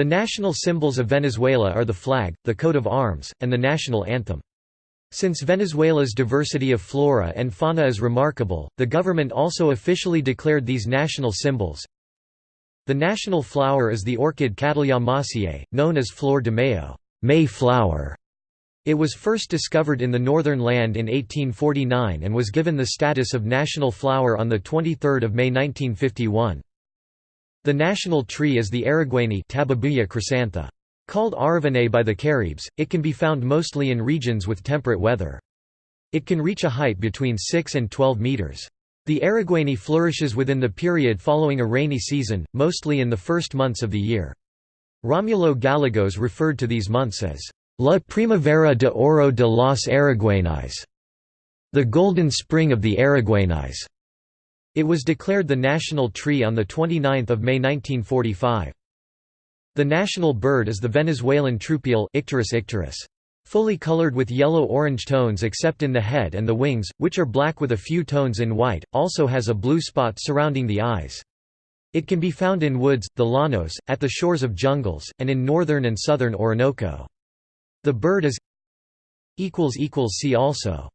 The national symbols of Venezuela are the flag, the coat of arms, and the national anthem. Since Venezuela's diversity of flora and fauna is remarkable, the government also officially declared these national symbols. The national flower is the orchid Cattleya mossiae, known as Flor de Mayo May flower". It was first discovered in the northern land in 1849 and was given the status of national flower on 23 May 1951. The national tree is the Araguaney Tabebuia chrysantha. Called Aravane by the Caribs, it can be found mostly in regions with temperate weather. It can reach a height between 6 and 12 meters. The Araguaney flourishes within the period following a rainy season, mostly in the first months of the year. Romulo Gallegos referred to these months as La Primavera de Oro de los Araguaneyes, the golden spring of the Araguaneyes. It was declared the national tree on 29 May 1945. The national bird is the Venezuelan troupial Icterus icterus. Fully colored with yellow-orange tones except in the head and the wings, which are black with a few tones in white, also has a blue spot surrounding the eyes. It can be found in woods, the llanos, at the shores of jungles, and in northern and southern Orinoco. The bird is See also